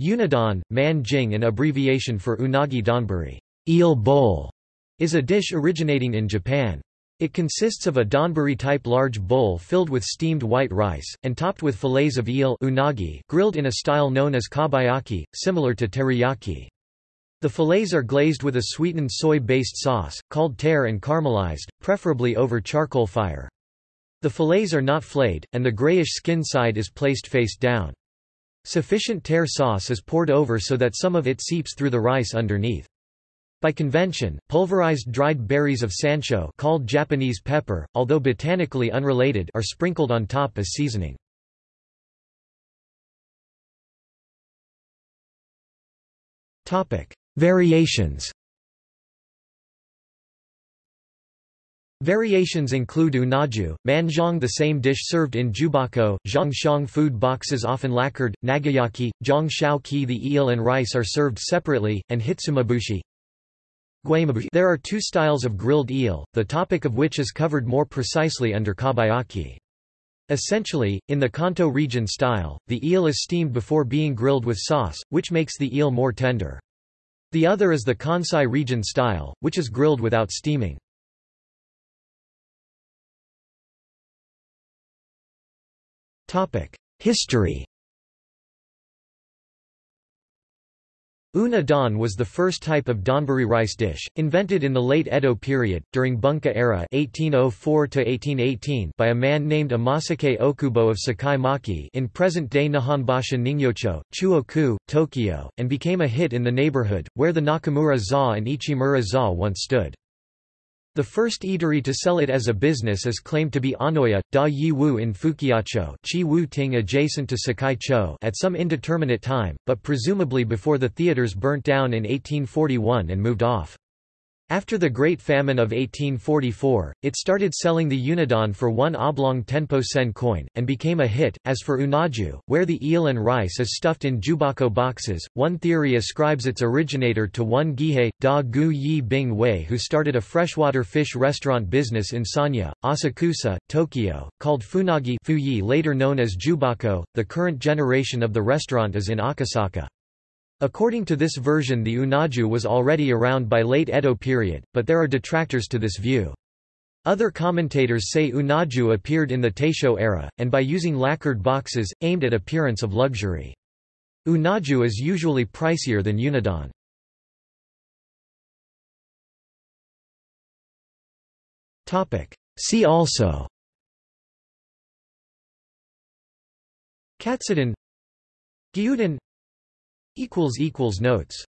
Unadon, man jing an abbreviation for unagi donburi eel bowl", is a dish originating in Japan. It consists of a donburi-type large bowl filled with steamed white rice, and topped with fillets of eel unagi grilled in a style known as kabayaki, similar to teriyaki. The fillets are glazed with a sweetened soy-based sauce, called tare and caramelized, preferably over charcoal fire. The fillets are not flayed, and the grayish skin side is placed face down. Sufficient tare sauce is poured over so that some of it seeps through the rice underneath. By convention, pulverized dried berries of sansho called Japanese pepper, although botanically unrelated are sprinkled on top as seasoning. Variations Variations include unaju, manzhong the same dish served in jubako, zhangxiang food boxes often lacquered, nagayaki, zhangxiao ki the eel and rice are served separately, and hitsumabushi. There are two styles of grilled eel, the topic of which is covered more precisely under kabayaki. Essentially, in the Kanto region style, the eel is steamed before being grilled with sauce, which makes the eel more tender. The other is the Kansai region style, which is grilled without steaming. History Una was the first type of donburi rice dish, invented in the late Edo period, during Bunka era 1804 by a man named Amasake Okubo of Sakai Maki in present-day Nihonbashi Ningyocho, Chuoku, Tokyo, and became a hit in the neighborhood, where the Nakamura za and Ichimura za once stood. The first eatery to sell it as a business is claimed to be Anoya, Da Yi Wu in Fukiacho Chi Wu Ting adjacent to Sakai Cho at some indeterminate time, but presumably before the theaters burnt down in 1841 and moved off. After the Great Famine of 1844, it started selling the unadon for one oblong tenpo sen coin, and became a hit. As for unaju, where the eel and rice is stuffed in jubako boxes, one theory ascribes its originator to one Gihei, Da Gu Yi Bing Wei who started a freshwater fish restaurant business in Sanya, Asakusa, Tokyo, called Funagi Fuyi later known as Jubako. The current generation of the restaurant is in Akasaka. According to this version the unaju was already around by late Edo period, but there are detractors to this view. Other commentators say unaju appeared in the Taisho era, and by using lacquered boxes, aimed at appearance of luxury. Unaju is usually pricier than unadon. See also Katsudon Gyudon Notes